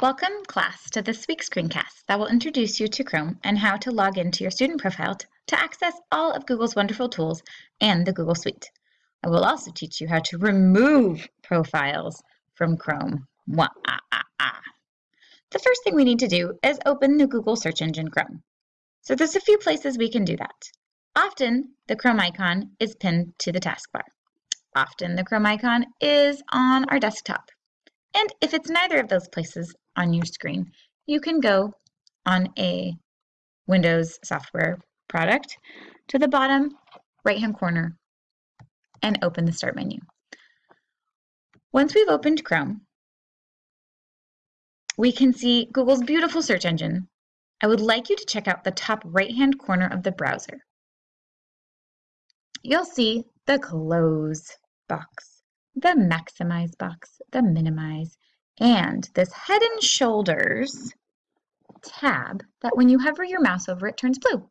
Welcome, class, to this week's screencast that will introduce you to Chrome and how to log into your student profile to access all of Google's wonderful tools and the Google Suite. I will also teach you how to remove profiles from Chrome. Wah, ah, ah, ah. The first thing we need to do is open the Google search engine Chrome. So there's a few places we can do that. Often, the Chrome icon is pinned to the taskbar. Often, the Chrome icon is on our desktop. And if it's neither of those places, on your screen. You can go on a Windows software product to the bottom right hand corner and open the Start menu. Once we've opened Chrome, we can see Google's beautiful search engine. I would like you to check out the top right hand corner of the browser. You'll see the Close box, the Maximize box, the Minimize, and this Head and Shoulders tab that when you hover your mouse over it turns blue.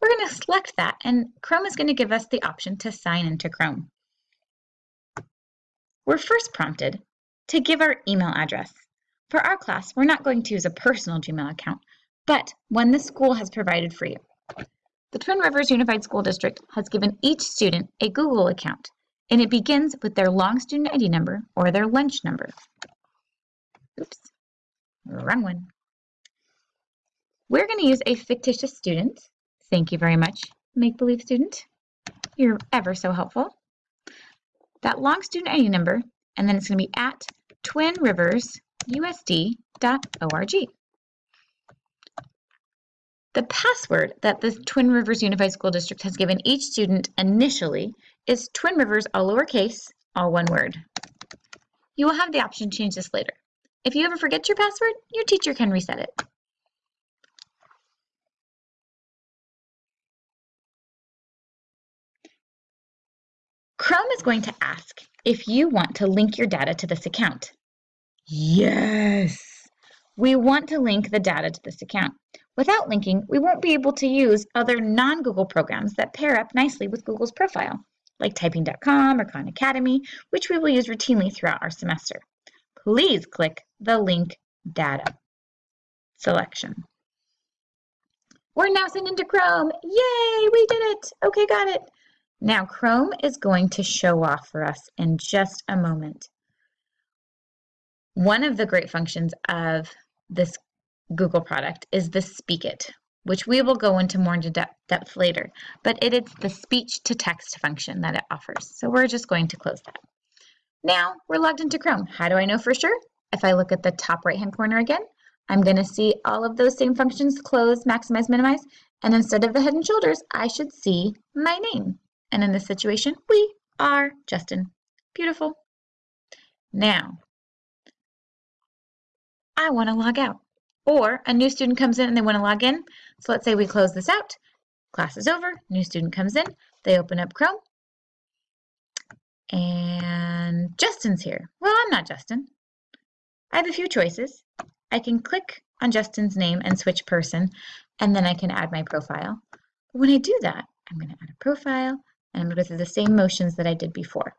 We're going to select that and Chrome is going to give us the option to sign into Chrome. We're first prompted to give our email address. For our class, we're not going to use a personal Gmail account, but one the school has provided for you. The Twin Rivers Unified School District has given each student a Google account, and it begins with their long student ID number or their lunch number. Oops, wrong one. We're going to use a fictitious student. Thank you very much, make-believe student. You're ever so helpful. That long student ID number, and then it's going to be at twinriversusd.org. The password that the Twin Rivers Unified School District has given each student initially is Twin Rivers, all lowercase, all one word. You will have the option to change this later. If you ever forget your password, your teacher can reset it. Chrome is going to ask if you want to link your data to this account. Yes! We want to link the data to this account. Without linking, we won't be able to use other non-Google programs that pair up nicely with Google's profile, like typing.com or Khan Academy, which we will use routinely throughout our semester please click the link data selection. We're now sent into Chrome. Yay, we did it. Okay, got it. Now Chrome is going to show off for us in just a moment. One of the great functions of this Google product is the Speak It, which we will go into more into depth, depth later, but it is the speech to text function that it offers. So we're just going to close that. Now we're logged into Chrome. How do I know for sure? If I look at the top right hand corner again, I'm going to see all of those same functions, close, maximize, minimize, and instead of the head and shoulders, I should see my name. And in this situation, we are Justin. Beautiful. Now, I want to log out. Or a new student comes in and they want to log in. So let's say we close this out. Class is over. New student comes in. They open up Chrome. And Justin's here. Well, I'm not Justin. I have a few choices. I can click on Justin's name and switch person, and then I can add my profile. But when I do that, I'm going to add a profile, and I'm going to go through the same motions that I did before.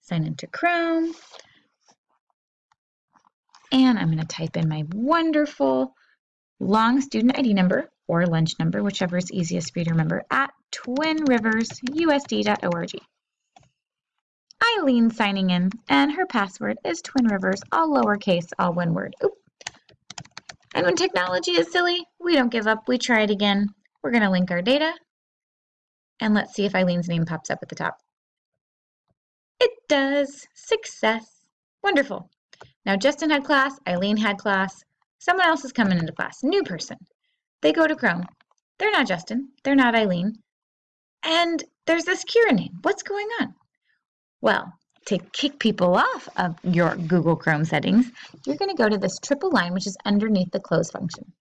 Sign into Chrome, and I'm going to type in my wonderful long student ID number or lunch number, whichever is easiest for you to remember, at twinriversusd.org. Eileen signing in, and her password is Twin Rivers, all lowercase, all one word. Oop. And when technology is silly, we don't give up. We try it again. We're going to link our data, and let's see if Eileen's name pops up at the top. It does. Success. Wonderful. Now Justin had class, Eileen had class, someone else is coming into class, new person. They go to Chrome. They're not Justin, they're not Eileen. And there's this Kira name. What's going on? Well, to kick people off of your Google Chrome settings, you're going to go to this triple line, which is underneath the close function.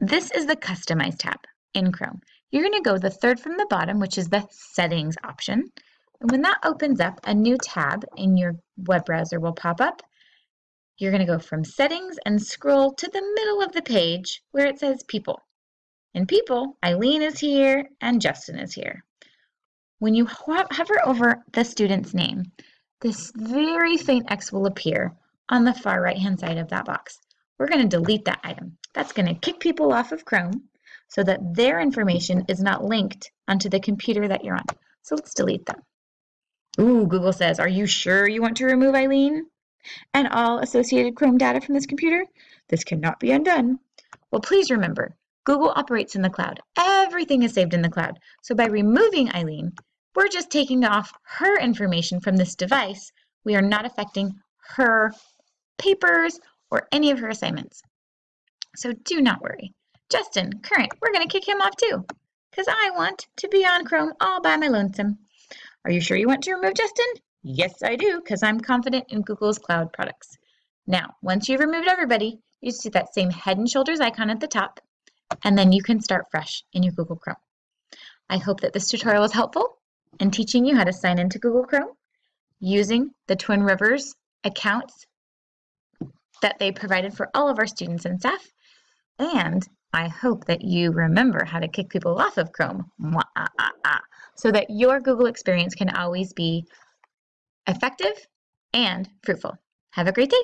This is the Customize tab in Chrome. You're going to go the third from the bottom, which is the Settings option. And when that opens up, a new tab in your web browser will pop up. You're going to go from Settings and scroll to the middle of the page where it says People. In People, Eileen is here and Justin is here. When you hover over the student's name, this very faint X will appear on the far right-hand side of that box. We're going to delete that item. That's going to kick people off of Chrome so that their information is not linked onto the computer that you're on. So let's delete them. Ooh, Google says, are you sure you want to remove Eileen and all associated Chrome data from this computer? This cannot be undone. Well, please remember, Google operates in the cloud. Everything is saved in the cloud. So by removing Eileen, we're just taking off her information from this device. We are not affecting her papers or any of her assignments. So do not worry. Justin, current, we're going to kick him off too, because I want to be on Chrome all by my lonesome. Are you sure you want to remove Justin? Yes, I do, because I'm confident in Google's cloud products. Now, once you've removed everybody, you see that same head and shoulders icon at the top, and then you can start fresh in your Google Chrome. I hope that this tutorial was helpful in teaching you how to sign into Google Chrome using the Twin Rivers accounts that they provided for all of our students and staff. And I hope that you remember how to kick people off of Chrome ah, ah, ah. so that your Google experience can always be effective and fruitful. Have a great day.